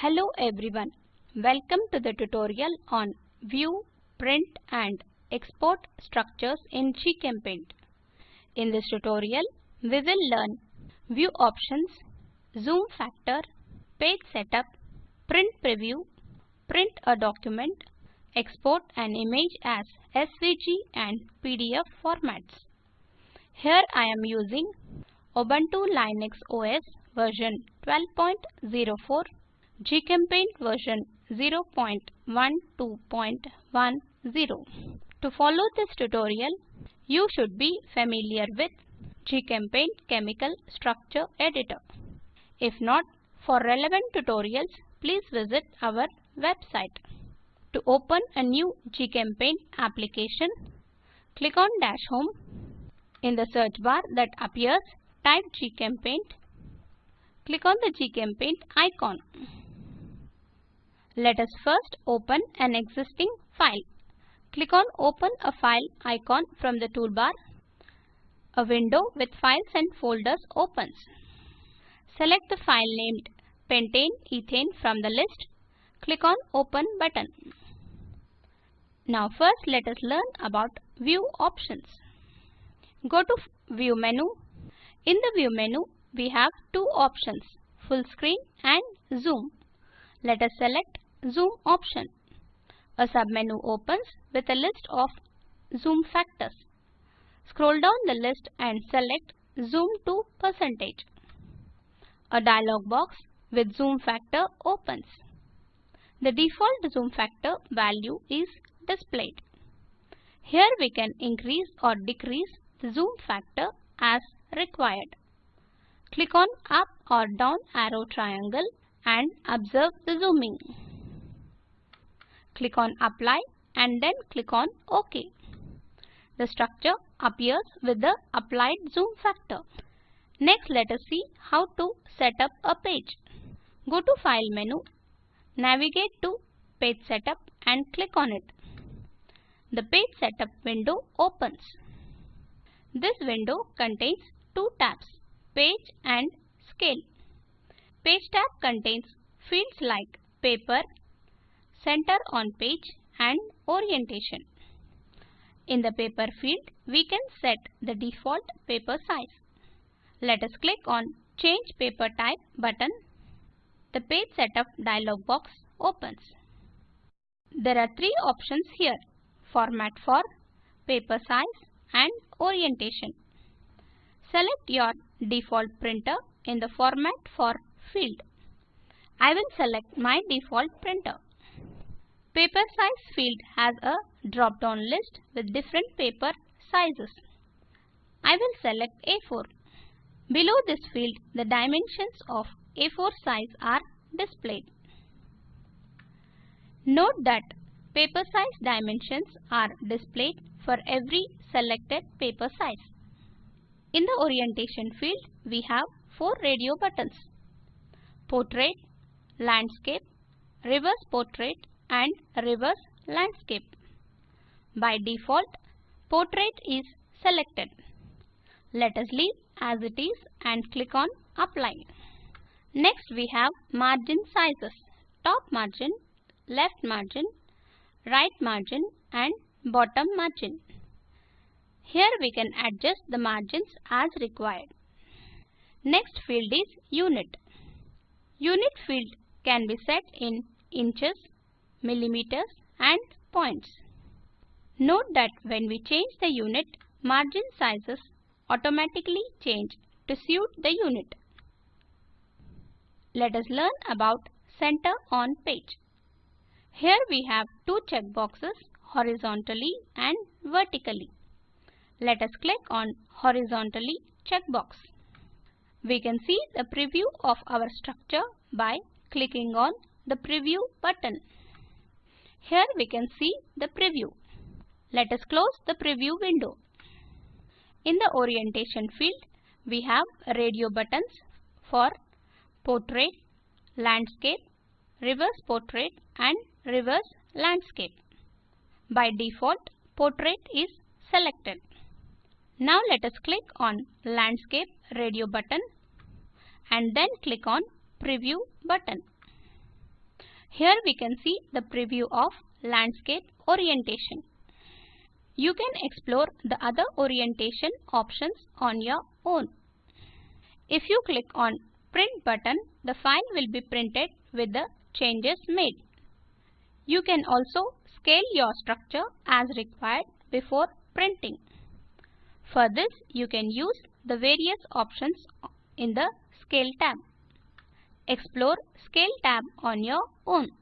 Hello everyone. Welcome to the tutorial on View, Print and Export Structures in GChemPaint. In this tutorial, we will learn View Options, Zoom Factor, Page Setup, Print Preview, Print a document, Export an image as SVG and PDF formats. Here I am using Ubuntu Linux OS version 12.04 GChemPaint version 0.12.10. To follow this tutorial, you should be familiar with GChemPaint Chemical Structure Editor. If not, for relevant tutorials, please visit our website. To open a new GChemPaint application, click on Dash Home. In the search bar that appears, type GChemPaint. Click on the GChemPaint icon. Let us first open an existing file. Click on Open a File icon from the toolbar. A window with files and folders opens. Select the file named pentane ethane from the list. Click on Open button. Now first let us learn about View options. Go to View menu. In the View menu, we have two options, Full Screen and Zoom. Let us select Zoom option. A submenu opens with a list of zoom factors. Scroll down the list and select Zoom to percentage. A dialog box with zoom factor opens. The default zoom factor value is displayed. Here we can increase or decrease the zoom factor as required. Click on up or down arrow triangle and observe the zooming. Click on apply and then click on OK. The structure appears with the applied zoom factor. Next let us see how to set up a page. Go to File menu, navigate to Page Setup and click on it. The Page Setup window opens. This window contains two tabs, Page and Scale. Page tab contains fields like Paper, Center on Page and Orientation. In the Paper field, we can set the default paper size. Let us click on Change Paper Type button. The Page Setup dialog box opens. There are three options here, Format for, Paper size and Orientation. Select your default printer in the Format for field. I will select my default printer. Paper size field has a drop-down list with different paper sizes. I will select A4. Below this field, the dimensions of A4 size are displayed. Note that paper size dimensions are displayed for every selected paper size. In the orientation field, we have four radio buttons. Portrait, Landscape, Reverse Portrait and Reverse Landscape. By default, Portrait is selected. Let us leave as it is and click on Apply. Next we have margin sizes. Top margin, left margin, right margin and bottom margin. Here we can adjust the margins as required. Next field is Unit. Unit field can be set in inches, millimeters and points. Note that when we change the unit, margin sizes automatically change to suit the unit. Let us learn about Center on Page. Here we have two checkboxes horizontally and vertically. Let us click on horizontally checkbox. We can see the preview of our structure by clicking on the preview button. Here we can see the preview. Let us close the preview window. In the orientation field, we have radio buttons for portrait, landscape, reverse portrait and reverse landscape. By default, portrait is selected. Now let us click on landscape radio button and then click on preview button. Here we can see the preview of landscape orientation. You can explore the other orientation options on your own. If you click on print button, the file will be printed with the changes made. You can also scale your structure as required before printing. For this, you can use the various options in the Scale tab. Explore Scale tab on your own.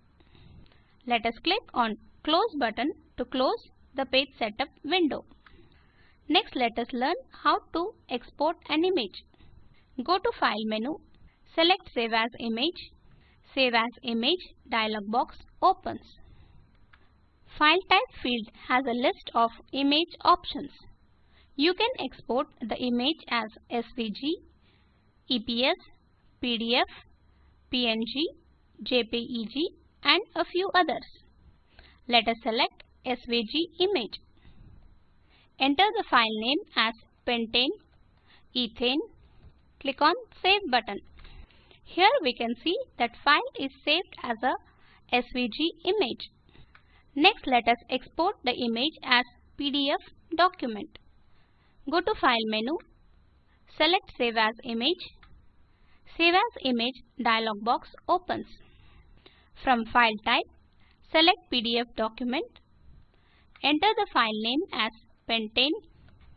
Let us click on Close button to close the page setup window. Next, let us learn how to export an image. Go to File menu, select Save as Image. Save as Image dialog box opens. File type field has a list of image options. You can export the image as SVG, EPS, PDF, PNG, JPEG and a few others. Let us select SVG image. Enter the file name as pentane, ethane. Click on Save button. Here we can see that file is saved as a SVG image. Next let us export the image as PDF document. Go to File menu, select Save as Image. Save as Image dialog box opens. From File type, select PDF document. Enter the file name as pentane,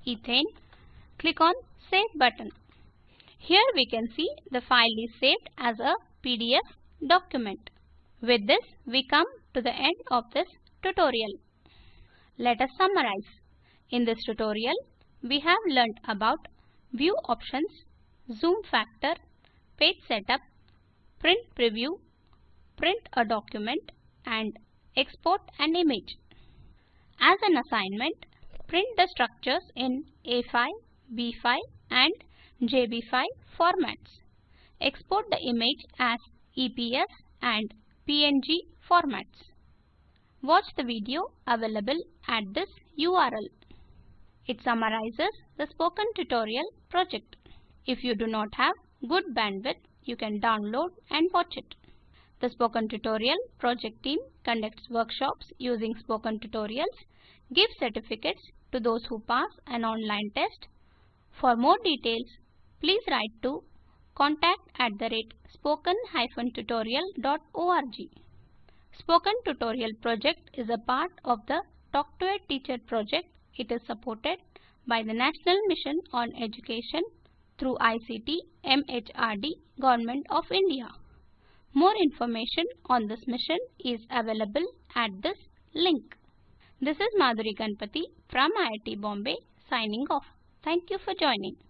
ethane. Click on Save button. Here we can see the file is saved as a PDF document. With this, we come to the end of this tutorial. Let us summarize. In this tutorial, we have learnt about view options, zoom factor, page setup, print preview, print a document and export an image. As an assignment, print the structures in A5, B5 and JB5 formats. Export the image as EPS and PNG formats. Watch the video available at this URL. It summarizes the spoken tutorial project. If you do not have good bandwidth, you can download and watch it. The Spoken Tutorial project team conducts workshops using spoken tutorials, gives certificates to those who pass an online test. For more details, please write to contact at the rate spoken-tutorial.org. Spoken Tutorial project is a part of the Talk to a Teacher project. It is supported by the National Mission on Education through ICT MHRD Government of India. More information on this mission is available at this link. This is Madhuri Ganpati from IIT Bombay signing off. Thank you for joining.